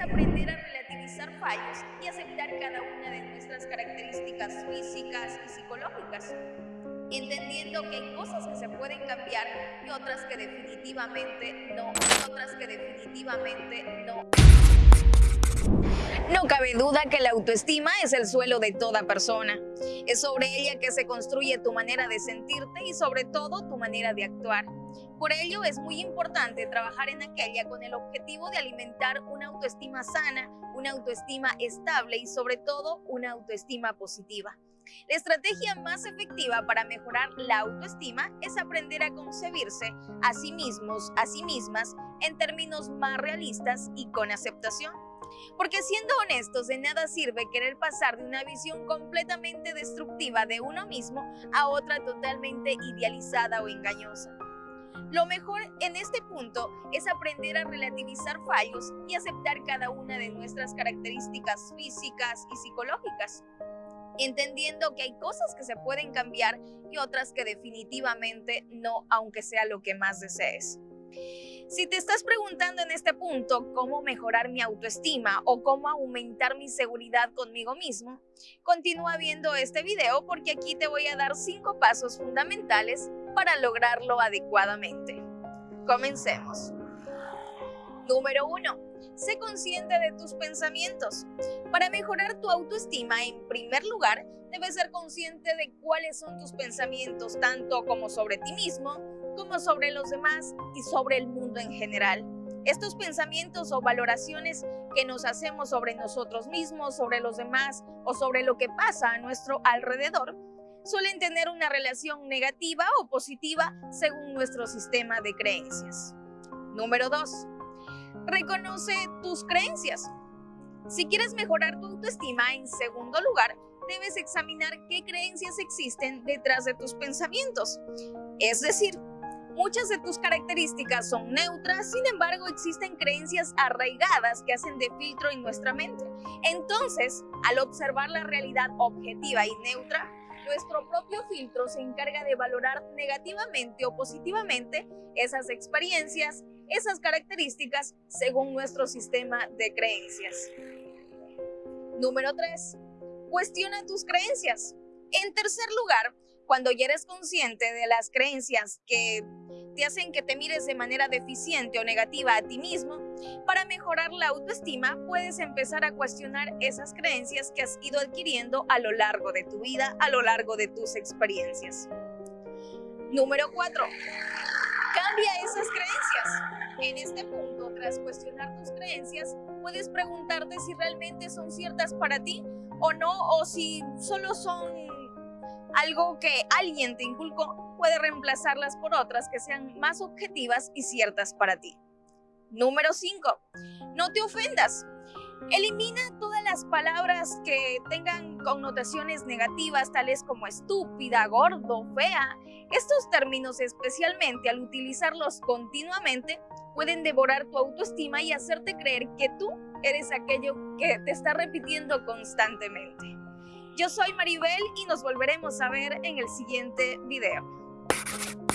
aprender a relativizar fallos y aceptar cada una de nuestras características físicas y psicológicas, entendiendo que hay cosas que se pueden cambiar y otras que definitivamente no. No cabe duda que la autoestima es el suelo de toda persona. Es sobre ella que se construye tu manera de sentirte y sobre todo tu manera de actuar. Por ello es muy importante trabajar en aquella con el objetivo de alimentar una autoestima sana, una autoestima estable y sobre todo una autoestima positiva. La estrategia más efectiva para mejorar la autoestima es aprender a concebirse a sí mismos, a sí mismas, en términos más realistas y con aceptación. Porque siendo honestos, de nada sirve querer pasar de una visión completamente destructiva de uno mismo a otra totalmente idealizada o engañosa. Lo mejor en este punto es aprender a relativizar fallos y aceptar cada una de nuestras características físicas y psicológicas, entendiendo que hay cosas que se pueden cambiar y otras que definitivamente no, aunque sea lo que más desees. Si te estás preguntando en este punto cómo mejorar mi autoestima o cómo aumentar mi seguridad conmigo mismo, continúa viendo este video porque aquí te voy a dar cinco pasos fundamentales para lograrlo adecuadamente. Comencemos. Número 1. Sé consciente de tus pensamientos. Para mejorar tu autoestima, en primer lugar, debes ser consciente de cuáles son tus pensamientos, tanto como sobre ti mismo, como sobre los demás y sobre el mundo en general. Estos pensamientos o valoraciones que nos hacemos sobre nosotros mismos, sobre los demás o sobre lo que pasa a nuestro alrededor suelen tener una relación negativa o positiva según nuestro sistema de creencias. Número 2. Reconoce tus creencias. Si quieres mejorar tu autoestima, en segundo lugar, debes examinar qué creencias existen detrás de tus pensamientos. Es decir, Muchas de tus características son neutras, sin embargo existen creencias arraigadas que hacen de filtro en nuestra mente. Entonces, al observar la realidad objetiva y neutra, nuestro propio filtro se encarga de valorar negativamente o positivamente esas experiencias, esas características según nuestro sistema de creencias. Número 3. Cuestiona tus creencias. En tercer lugar, cuando ya eres consciente de las creencias que te hacen que te mires de manera deficiente o negativa a ti mismo, para mejorar la autoestima puedes empezar a cuestionar esas creencias que has ido adquiriendo a lo largo de tu vida, a lo largo de tus experiencias. Número 4. Cambia esas creencias. En este punto, tras cuestionar tus creencias, puedes preguntarte si realmente son ciertas para ti o no, o si solo son algo que alguien te inculcó puede reemplazarlas por otras que sean más objetivas y ciertas para ti. Número 5. No te ofendas. Elimina todas las palabras que tengan connotaciones negativas, tales como estúpida, gordo, fea. Estos términos, especialmente al utilizarlos continuamente, pueden devorar tu autoestima y hacerte creer que tú eres aquello que te está repitiendo constantemente. Yo soy Maribel y nos volveremos a ver en el siguiente video. you